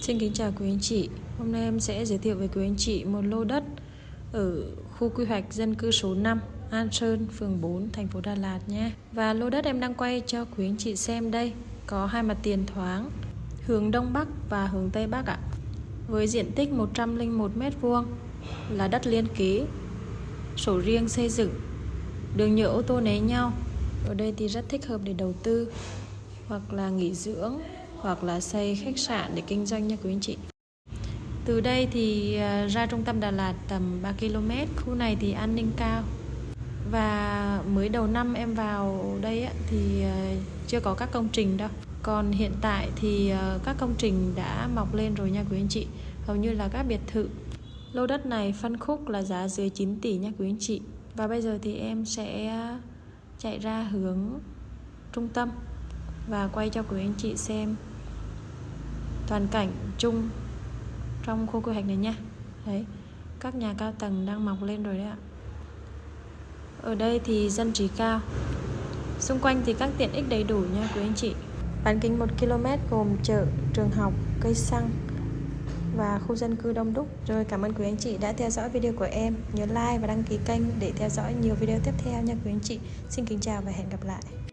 Xin kính chào quý anh chị. Hôm nay em sẽ giới thiệu với quý anh chị một lô đất ở khu quy hoạch dân cư số 5, An Sơn, phường 4, thành phố Đà Lạt nhé. Và lô đất em đang quay cho quý anh chị xem đây, có hai mặt tiền thoáng, hướng đông bắc và hướng tây bắc ạ. Với diện tích 101 m2 là đất liên kế, sổ riêng xây dựng, đường nhựa ô tô né nhau. Ở đây thì rất thích hợp để đầu tư hoặc là nghỉ dưỡng hoặc là xây khách sạn để kinh doanh nha quý anh chị. Từ đây thì à, ra trung tâm Đà Lạt tầm 3 km, khu này thì an ninh cao. Và mới đầu năm em vào đây thì à, chưa có các công trình đâu. Còn hiện tại thì à, các công trình đã mọc lên rồi nha quý anh chị. Hầu như là các biệt thự. Lô đất này phân khúc là giá dưới 9 tỷ nha quý anh chị. Và bây giờ thì em sẽ chạy ra hướng trung tâm và quay cho quý anh chị xem toàn cảnh chung trong khu quy hoạch này nha. Đấy, các nhà cao tầng đang mọc lên rồi đấy ạ. Ở đây thì dân trí cao. Xung quanh thì các tiện ích đầy đủ nha quý anh chị. Bán kính 1 km gồm chợ, trường học, cây xăng và khu dân cư đông đúc. Rồi cảm ơn quý anh chị đã theo dõi video của em. Nhớ like và đăng ký kênh để theo dõi nhiều video tiếp theo nha quý anh chị. Xin kính chào và hẹn gặp lại.